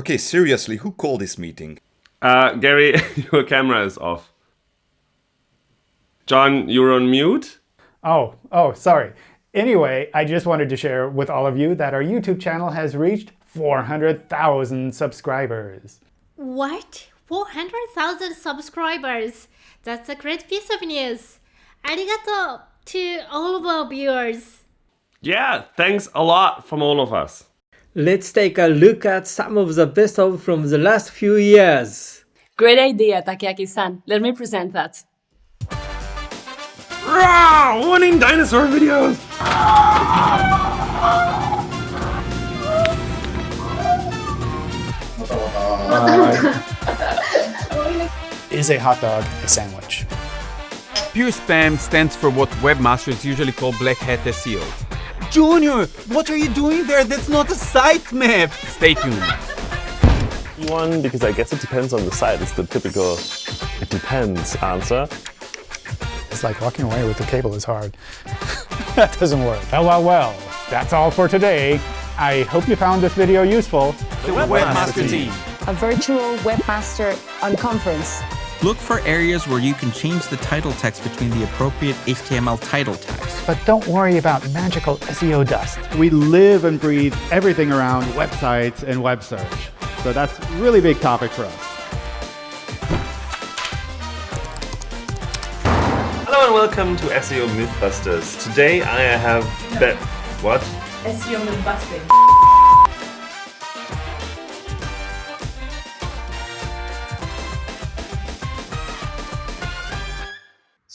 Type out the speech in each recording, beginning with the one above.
Okay, seriously, who called this meeting? Uh, Gary, your camera is off. John, you're on mute? Oh, oh, sorry. Anyway, I just wanted to share with all of you that our YouTube channel has reached 400,000 subscribers. What? 400,000 subscribers. That's a great piece of news. Arigato to all of our viewers. Yeah, thanks a lot from all of us. Let's take a look at some of the best of from the last few years. Great idea, Takeaki-san. Let me present that. Rah! Winning dinosaur videos! Is a hot dog a sandwich? Pure spam stands for what webmasters usually call black hat SEO. Junior, what are you doing there? That's not a site map! Stay tuned. One, because I guess it depends on the site. It's the typical it depends answer. It's like walking away with the cable is hard. that doesn't work. Well, well, well. That's all for today. I hope you found this video useful. The Webmaster team. A virtual webmaster unconference. Look for areas where you can change the title text between the appropriate HTML title tags. But don't worry about magical SEO dust. We live and breathe everything around websites and web search. So that's a really big topic for us. Hello and welcome to SEO Mythbusters. Today I have bet what? SEO Mythbusting.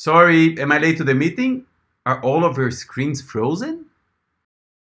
Sorry, am I late to the meeting? Are all of your screens frozen?